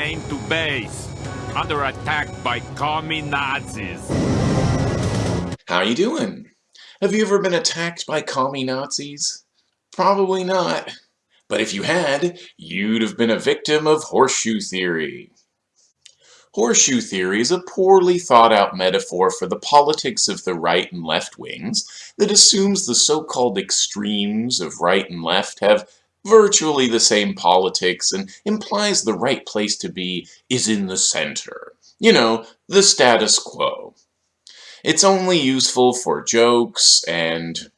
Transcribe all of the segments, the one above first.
to base. Under attack by commie Nazis. How are you doing? Have you ever been attacked by commie Nazis? Probably not. But if you had, you'd have been a victim of horseshoe theory. Horseshoe theory is a poorly thought out metaphor for the politics of the right and left wings that assumes the so-called extremes of right and left have virtually the same politics and implies the right place to be is in the center. You know, the status quo. It's only useful for jokes and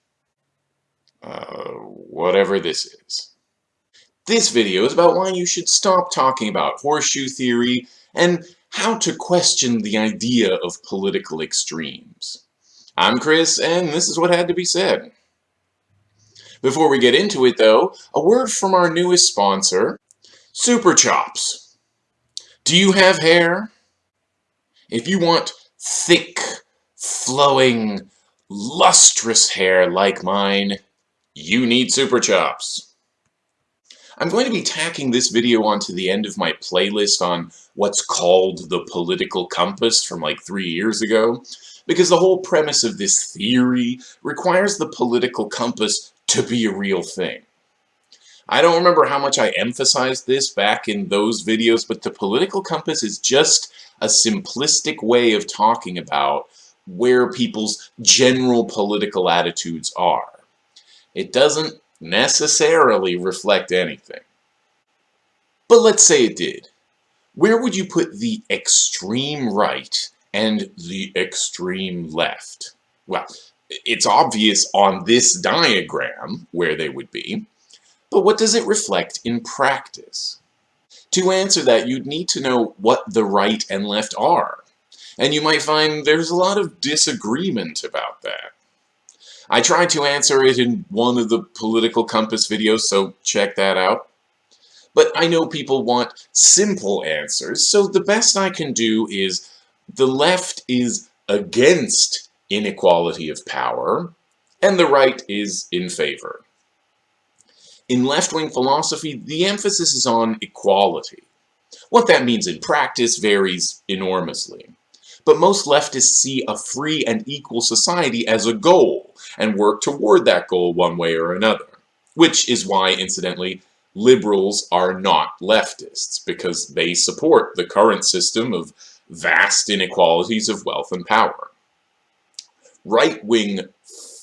uh, whatever this is. This video is about why you should stop talking about horseshoe theory and how to question the idea of political extremes. I'm Chris, and this is what had to be said. Before we get into it, though, a word from our newest sponsor, Super Chops. Do you have hair? If you want thick, flowing, lustrous hair like mine, you need Super Chops. I'm going to be tacking this video onto the end of my playlist on what's called the political compass from like three years ago, because the whole premise of this theory requires the political compass to be a real thing. I don't remember how much I emphasized this back in those videos, but the political compass is just a simplistic way of talking about where people's general political attitudes are. It doesn't necessarily reflect anything. But let's say it did. Where would you put the extreme right and the extreme left? Well, it's obvious on this diagram where they would be, but what does it reflect in practice? To answer that, you'd need to know what the right and left are, and you might find there's a lot of disagreement about that. I tried to answer it in one of the Political Compass videos, so check that out. But I know people want simple answers, so the best I can do is the left is against inequality of power, and the right is in favor. In left-wing philosophy, the emphasis is on equality. What that means in practice varies enormously. But most leftists see a free and equal society as a goal, and work toward that goal one way or another. Which is why, incidentally, liberals are not leftists, because they support the current system of vast inequalities of wealth and power. Right-wing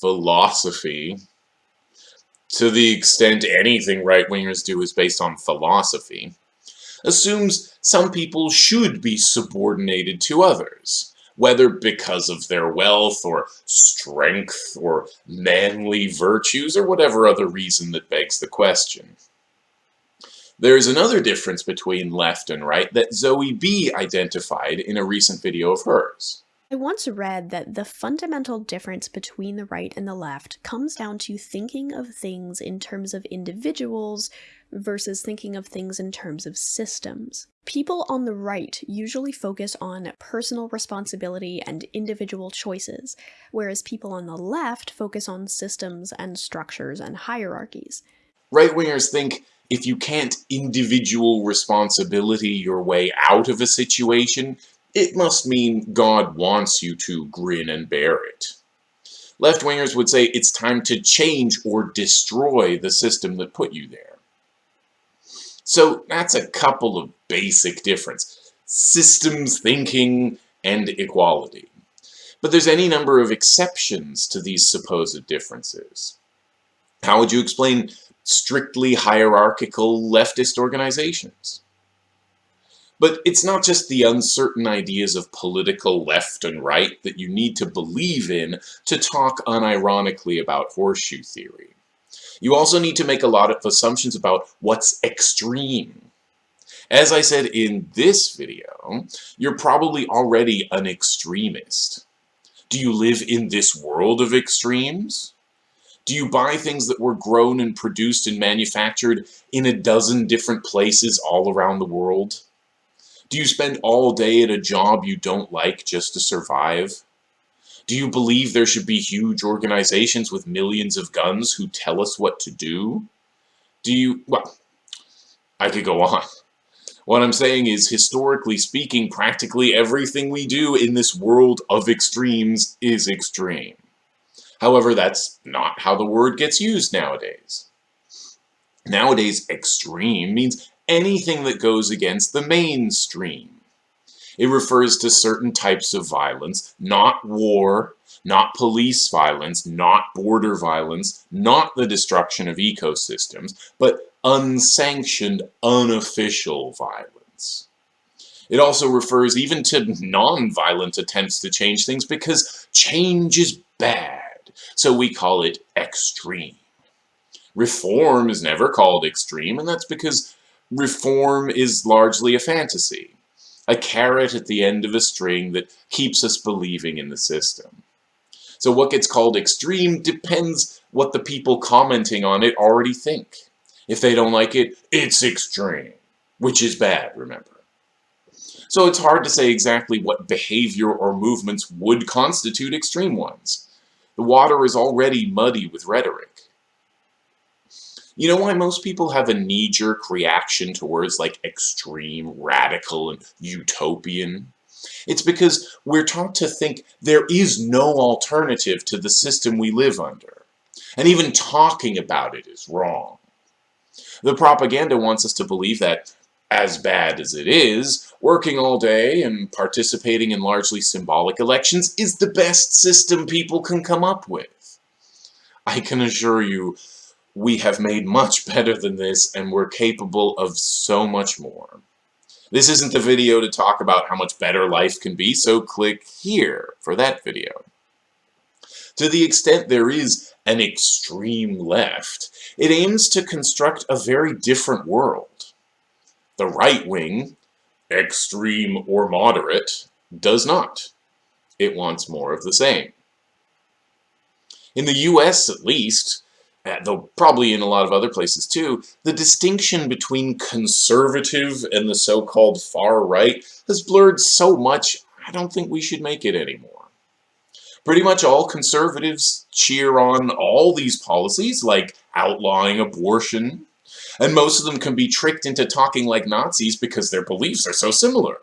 philosophy, to the extent anything right-wingers do is based on philosophy, assumes some people should be subordinated to others, whether because of their wealth or strength or manly virtues or whatever other reason that begs the question. There is another difference between left and right that Zoe Bee identified in a recent video of hers. I once read that the fundamental difference between the right and the left comes down to thinking of things in terms of individuals versus thinking of things in terms of systems. People on the right usually focus on personal responsibility and individual choices, whereas people on the left focus on systems and structures and hierarchies. Right-wingers think if you can't individual responsibility your way out of a situation, it must mean God wants you to grin and bear it. Left-wingers would say it's time to change or destroy the system that put you there. So that's a couple of basic difference. Systems thinking and equality. But there's any number of exceptions to these supposed differences. How would you explain strictly hierarchical leftist organizations? But it's not just the uncertain ideas of political left and right that you need to believe in to talk unironically about horseshoe theory. You also need to make a lot of assumptions about what's extreme. As I said in this video, you're probably already an extremist. Do you live in this world of extremes? Do you buy things that were grown and produced and manufactured in a dozen different places all around the world? Do you spend all day at a job you don't like just to survive? Do you believe there should be huge organizations with millions of guns who tell us what to do? Do you, well, I could go on. What I'm saying is, historically speaking, practically everything we do in this world of extremes is extreme. However, that's not how the word gets used nowadays. Nowadays, extreme means anything that goes against the mainstream. It refers to certain types of violence, not war, not police violence, not border violence, not the destruction of ecosystems, but unsanctioned, unofficial violence. It also refers even to non-violent attempts to change things because change is bad, so we call it extreme. Reform is never called extreme, and that's because reform is largely a fantasy a carrot at the end of a string that keeps us believing in the system. So what gets called extreme depends what the people commenting on it already think. If they don't like it, it's extreme, which is bad, remember. So it's hard to say exactly what behavior or movements would constitute extreme ones. The water is already muddy with rhetoric. You know why most people have a knee-jerk reaction to words like extreme, radical, and utopian? It's because we're taught to think there is no alternative to the system we live under. And even talking about it is wrong. The propaganda wants us to believe that, as bad as it is, working all day and participating in largely symbolic elections is the best system people can come up with. I can assure you, we have made much better than this and we're capable of so much more. This isn't the video to talk about how much better life can be, so click here for that video. To the extent there is an extreme left, it aims to construct a very different world. The right wing, extreme or moderate, does not. It wants more of the same. In the US, at least, Uh, though probably in a lot of other places too, the distinction between conservative and the so-called far right has blurred so much, I don't think we should make it anymore. Pretty much all conservatives cheer on all these policies, like outlawing abortion, and most of them can be tricked into talking like Nazis because their beliefs are so similar.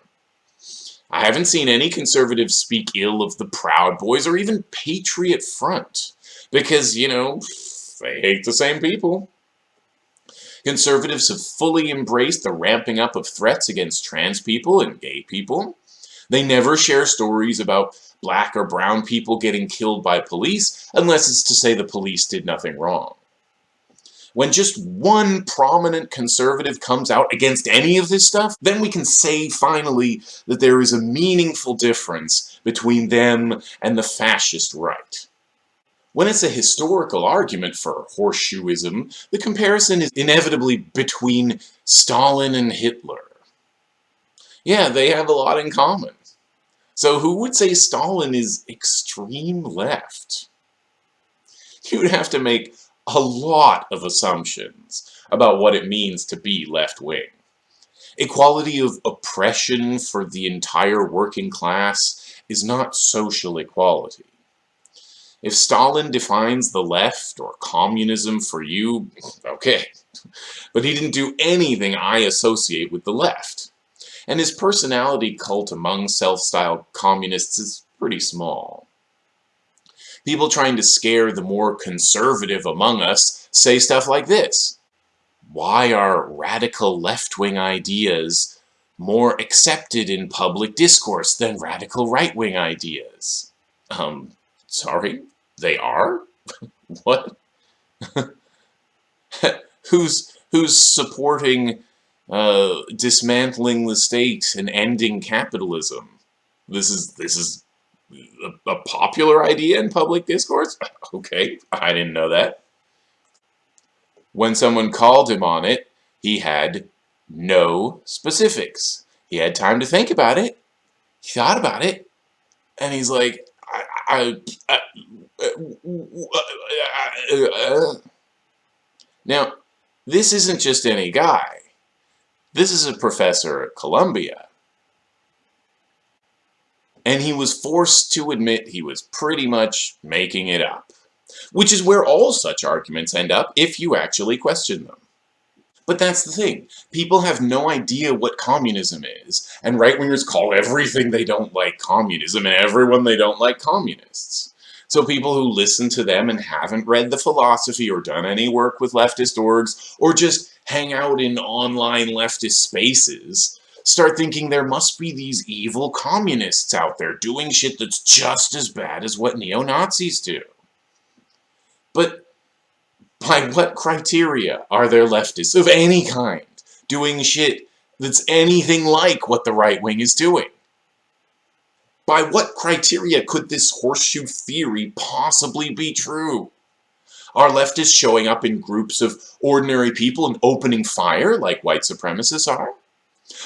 I haven't seen any conservatives speak ill of the Proud Boys or even Patriot Front, because, you know, they hate the same people. Conservatives have fully embraced the ramping up of threats against trans people and gay people. They never share stories about black or brown people getting killed by police unless it's to say the police did nothing wrong. When just one prominent conservative comes out against any of this stuff, then we can say finally that there is a meaningful difference between them and the fascist right. When it's a historical argument for horseshoeism, the comparison is inevitably between Stalin and Hitler. Yeah, they have a lot in common. So who would say Stalin is extreme left? You would have to make a lot of assumptions about what it means to be left-wing. Equality of oppression for the entire working class is not social equality. If Stalin defines the left or communism for you, okay. But he didn't do anything I associate with the left. And his personality cult among self-styled communists is pretty small. People trying to scare the more conservative among us say stuff like this. Why are radical left-wing ideas more accepted in public discourse than radical right-wing ideas? Um, Sorry? They are? what? who's who's supporting uh, dismantling the state and ending capitalism? This is this is a, a popular idea in public discourse? okay, I didn't know that. When someone called him on it, he had no specifics. He had time to think about it. He thought about it. And he's like, now, this isn't just any guy. This is a professor at Columbia. And he was forced to admit he was pretty much making it up. Which is where all such arguments end up if you actually question them. But that's the thing. People have no idea what communism is, and right-wingers call everything they don't like communism and everyone they don't like communists. So people who listen to them and haven't read the philosophy or done any work with leftist orgs, or just hang out in online leftist spaces, start thinking there must be these evil communists out there doing shit that's just as bad as what neo-Nazis do. But by what criteria are there leftists of any kind doing shit that's anything like what the right wing is doing? By what criteria could this horseshoe theory possibly be true? Are leftists showing up in groups of ordinary people and opening fire like white supremacists are?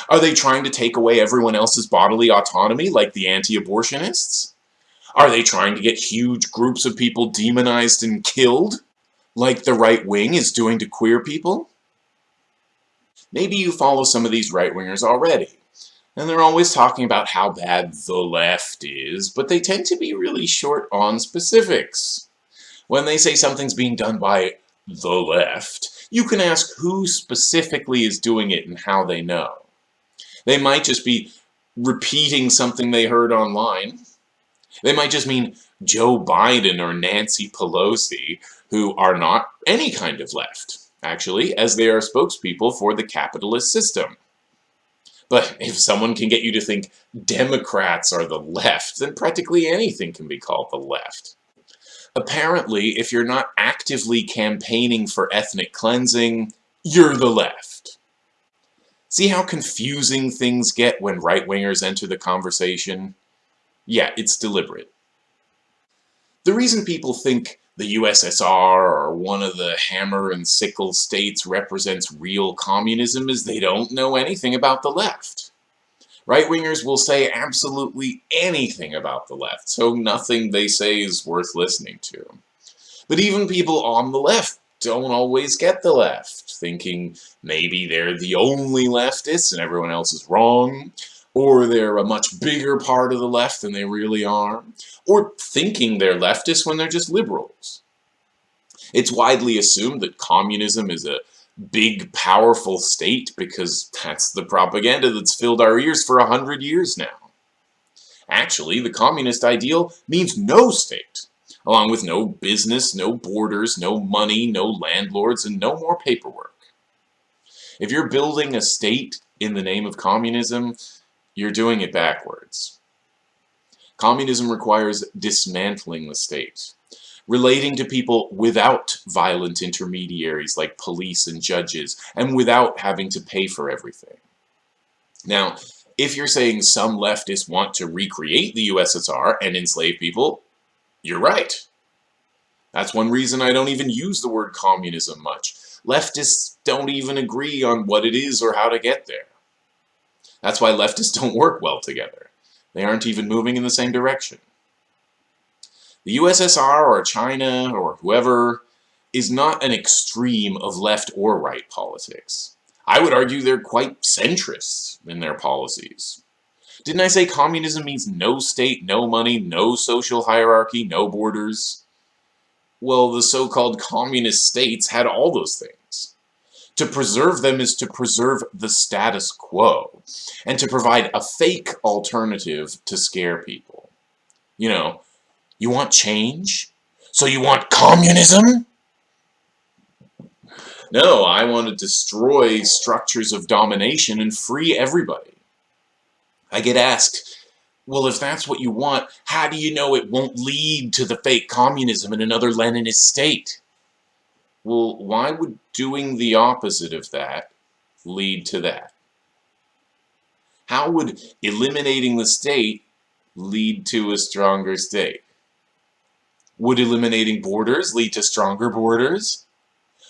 Are they trying to take away everyone else's bodily autonomy like the anti-abortionists? Are they trying to get huge groups of people demonized and killed like the right wing is doing to queer people? Maybe you follow some of these right-wingers already, and they're always talking about how bad the left is, but they tend to be really short on specifics. When they say something's being done by the left, you can ask who specifically is doing it and how they know. They might just be repeating something they heard online. They might just mean Joe Biden or Nancy Pelosi, who are not any kind of left, actually, as they are spokespeople for the capitalist system. But if someone can get you to think Democrats are the left, then practically anything can be called the left. Apparently, if you're not actively campaigning for ethnic cleansing, you're the left. See how confusing things get when right-wingers enter the conversation? Yeah, it's deliberate. The reason people think the USSR or one of the hammer and sickle states represents real communism is they don't know anything about the left. Right-wingers will say absolutely anything about the left, so nothing they say is worth listening to. But even people on the left don't always get the left, thinking maybe they're the only leftists and everyone else is wrong, or they're a much bigger part of the left than they really are, or thinking they're leftists when they're just liberals. It's widely assumed that communism is a big, powerful state because that's the propaganda that's filled our ears for a hundred years now. Actually, the communist ideal means no state along with no business, no borders, no money, no landlords, and no more paperwork. If you're building a state in the name of communism, you're doing it backwards. Communism requires dismantling the state, relating to people without violent intermediaries like police and judges, and without having to pay for everything. Now, if you're saying some leftists want to recreate the USSR and enslave people, you're right. That's one reason I don't even use the word communism much. Leftists don't even agree on what it is or how to get there. That's why leftists don't work well together. They aren't even moving in the same direction. The USSR or China or whoever is not an extreme of left or right politics. I would argue they're quite centrist in their policies. Didn't I say communism means no state, no money, no social hierarchy, no borders? Well, the so-called communist states had all those things. To preserve them is to preserve the status quo, and to provide a fake alternative to scare people. You know, you want change? So you want communism? No, I want to destroy structures of domination and free everybody. I get asked, well, if that's what you want, how do you know it won't lead to the fake communism in another Leninist state? Well, why would doing the opposite of that lead to that? How would eliminating the state lead to a stronger state? Would eliminating borders lead to stronger borders?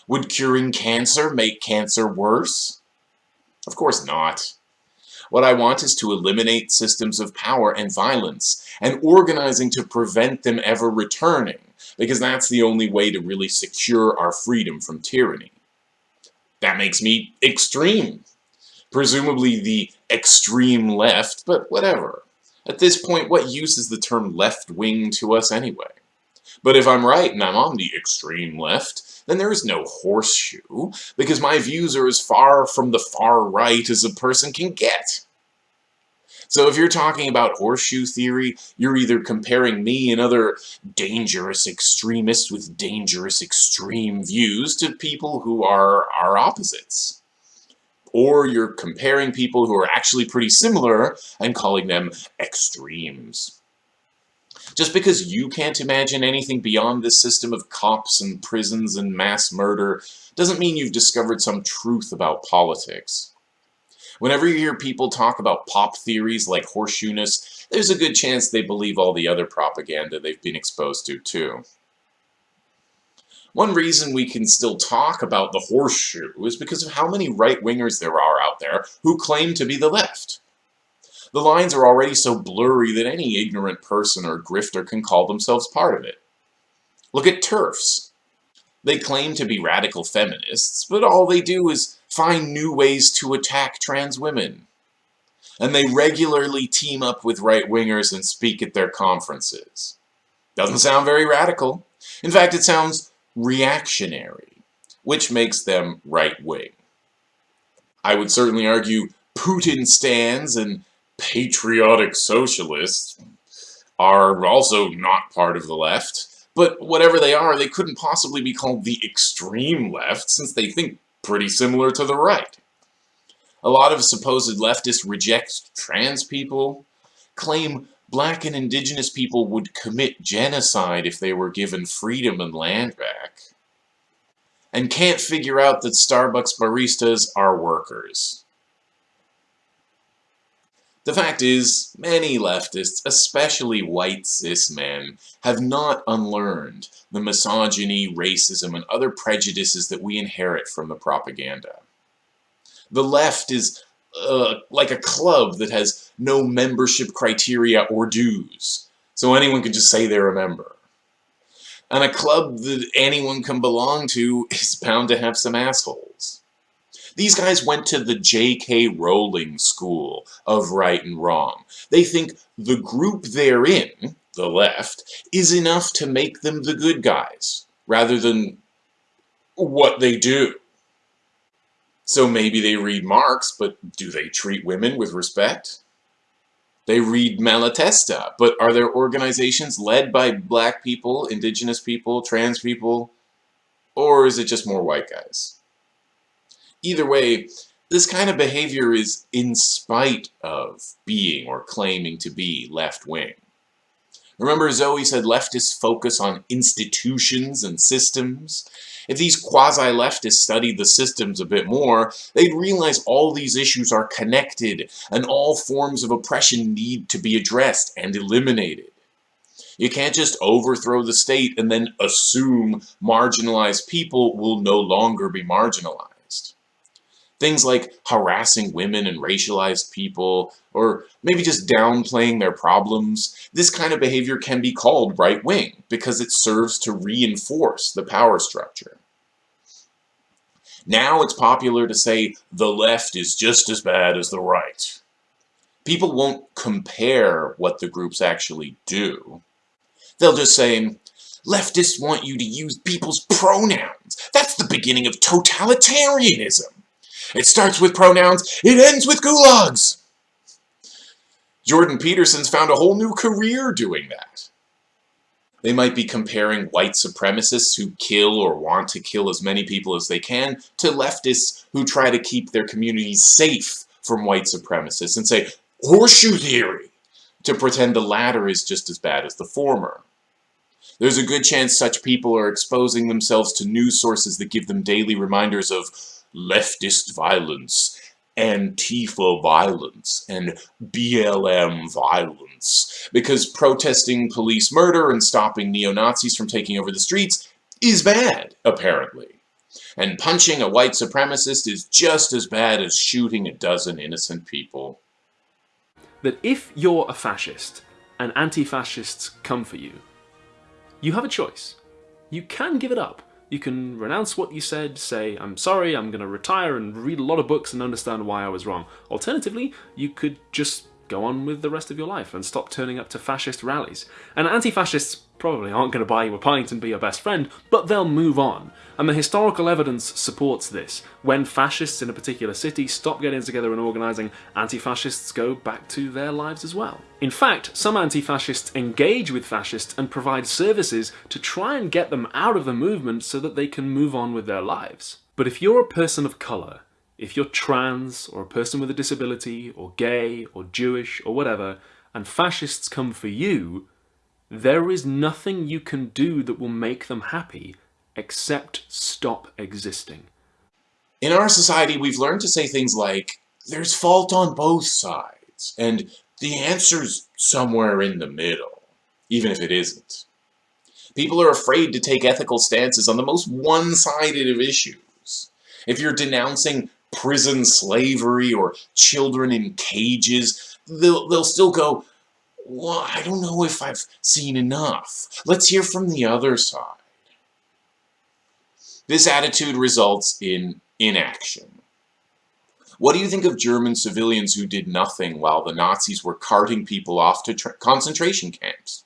Would curing cancer make cancer worse? Of course not. What I want is to eliminate systems of power and violence, and organizing to prevent them ever returning, because that's the only way to really secure our freedom from tyranny. That makes me extreme. Presumably the extreme left, but whatever. At this point, what use is the term left-wing to us anyway? But if I'm right and I'm on the extreme left, then there is no horseshoe, because my views are as far from the far right as a person can get. So if you're talking about horseshoe theory, you're either comparing me and other dangerous extremists with dangerous extreme views to people who are our opposites. Or you're comparing people who are actually pretty similar and calling them extremes. Just because you can't imagine anything beyond this system of cops and prisons and mass murder doesn't mean you've discovered some truth about politics. Whenever you hear people talk about pop theories like horseshoeness, there's a good chance they believe all the other propaganda they've been exposed to too. One reason we can still talk about the horseshoe is because of how many right-wingers there are out there who claim to be the left. The lines are already so blurry that any ignorant person or grifter can call themselves part of it. Look at TERFs. They claim to be radical feminists, but all they do is find new ways to attack trans women. And they regularly team up with right-wingers and speak at their conferences. Doesn't sound very radical. In fact, it sounds reactionary, which makes them right-wing. I would certainly argue Putin stands and patriotic socialists are also not part of the left. But whatever they are, they couldn't possibly be called the extreme left, since they think pretty similar to the right. A lot of supposed leftists reject trans people, claim black and indigenous people would commit genocide if they were given freedom and land back, and can't figure out that Starbucks baristas are workers. The fact is, many leftists, especially white cis men, have not unlearned the misogyny, racism, and other prejudices that we inherit from the propaganda. The left is uh, like a club that has no membership criteria or dues, so anyone can just say they're a member. And a club that anyone can belong to is bound to have some assholes. These guys went to the J.K. Rowling school of right and wrong. They think the group they're in, the left, is enough to make them the good guys, rather than what they do. So maybe they read Marx, but do they treat women with respect? They read Malatesta, but are there organizations led by black people, indigenous people, trans people, or is it just more white guys? Either way, this kind of behavior is in spite of being or claiming to be left-wing. Remember Zoe said leftists focus on institutions and systems? If these quasi-leftists studied the systems a bit more, they'd realize all these issues are connected and all forms of oppression need to be addressed and eliminated. You can't just overthrow the state and then assume marginalized people will no longer be marginalized. Things like harassing women and racialized people, or maybe just downplaying their problems. This kind of behavior can be called right-wing because it serves to reinforce the power structure. Now it's popular to say the left is just as bad as the right. People won't compare what the groups actually do. They'll just say, leftists want you to use people's pronouns. That's the beginning of totalitarianism. It starts with pronouns, it ends with gulags. Jordan Peterson's found a whole new career doing that. They might be comparing white supremacists who kill or want to kill as many people as they can to leftists who try to keep their communities safe from white supremacists and say, horseshoe theory, to pretend the latter is just as bad as the former. There's a good chance such people are exposing themselves to news sources that give them daily reminders of leftist violence, Antifa violence, and BLM violence. Because protesting police murder and stopping neo-Nazis from taking over the streets is bad, apparently. And punching a white supremacist is just as bad as shooting a dozen innocent people. That if you're a fascist and anti-fascists come for you, you have a choice. You can give it up you can renounce what you said, say, I'm sorry, I'm going to retire and read a lot of books and understand why I was wrong. Alternatively, you could just go on with the rest of your life and stop turning up to fascist rallies. And anti-fascists probably aren't going to buy you a pint and be your best friend, but they'll move on. And the historical evidence supports this. When fascists in a particular city stop getting together and organising, anti-fascists go back to their lives as well. In fact, some anti-fascists engage with fascists and provide services to try and get them out of the movement so that they can move on with their lives. But if you're a person of colour, if you're trans, or a person with a disability, or gay, or Jewish, or whatever, and fascists come for you, there is nothing you can do that will make them happy except stop existing. In our society, we've learned to say things like, there's fault on both sides, and the answer's somewhere in the middle, even if it isn't. People are afraid to take ethical stances on the most one-sided of issues. If you're denouncing prison slavery or children in cages, they'll, they'll still go, well, I don't know if I've seen enough. Let's hear from the other side. This attitude results in inaction. What do you think of German civilians who did nothing while the Nazis were carting people off to concentration camps?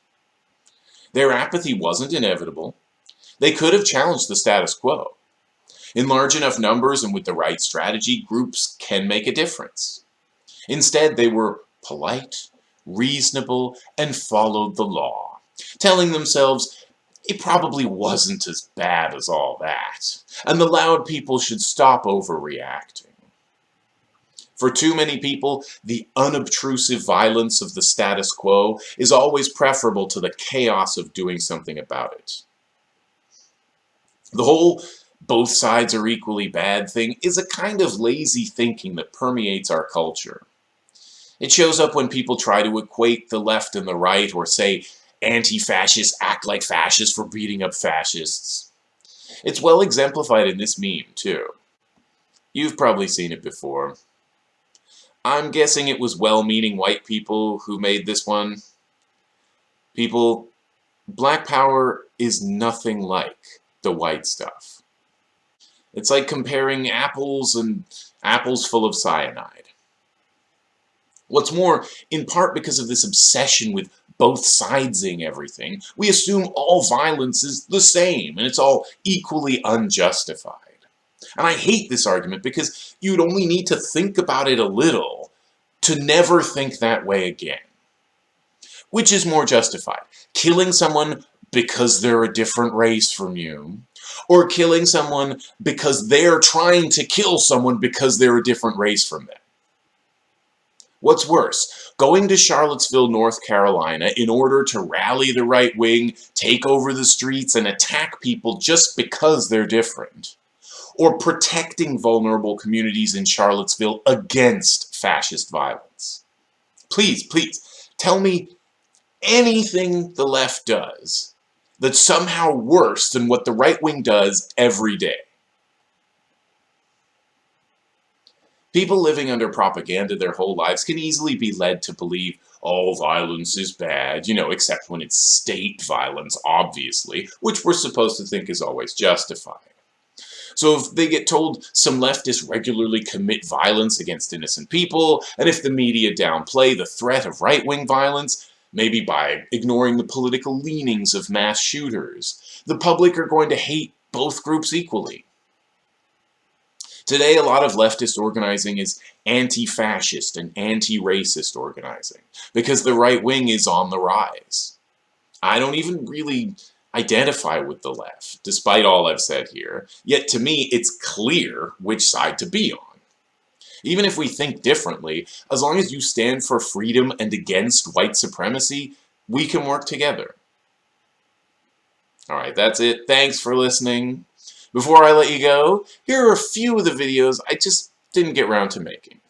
Their apathy wasn't inevitable. They could have challenged the status quo. In large enough numbers and with the right strategy, groups can make a difference. Instead, they were polite, reasonable, and followed the law, telling themselves it probably wasn't as bad as all that, and the loud people should stop overreacting. For too many people, the unobtrusive violence of the status quo is always preferable to the chaos of doing something about it. The whole both sides are equally bad thing is a kind of lazy thinking that permeates our culture. It shows up when people try to equate the left and the right or say anti-fascists act like fascists for beating up fascists. It's well exemplified in this meme, too. You've probably seen it before. I'm guessing it was well-meaning white people who made this one. People, black power is nothing like the white stuff. It's like comparing apples and apples full of cyanide. What's more, in part because of this obsession with both sidesing everything, we assume all violence is the same and it's all equally unjustified. And I hate this argument because you'd only need to think about it a little to never think that way again. Which is more justified? Killing someone because they're a different race from you, or killing someone because they're trying to kill someone because they're a different race from them. What's worse, going to Charlottesville, North Carolina in order to rally the right wing, take over the streets, and attack people just because they're different? Or protecting vulnerable communities in Charlottesville against fascist violence? Please, please, tell me anything the left does that's somehow worse than what the right wing does every day. People living under propaganda their whole lives can easily be led to believe all violence is bad, you know, except when it's state violence, obviously, which we're supposed to think is always justified. So if they get told some leftists regularly commit violence against innocent people, and if the media downplay the threat of right-wing violence, maybe by ignoring the political leanings of mass shooters, the public are going to hate both groups equally. Today, a lot of leftist organizing is anti-fascist and anti-racist organizing, because the right wing is on the rise. I don't even really identify with the left, despite all I've said here, yet to me it's clear which side to be on. Even if we think differently, as long as you stand for freedom and against white supremacy, we can work together. Alright, that's it. Thanks for listening. Before I let you go, here are a few of the videos I just didn't get around to making.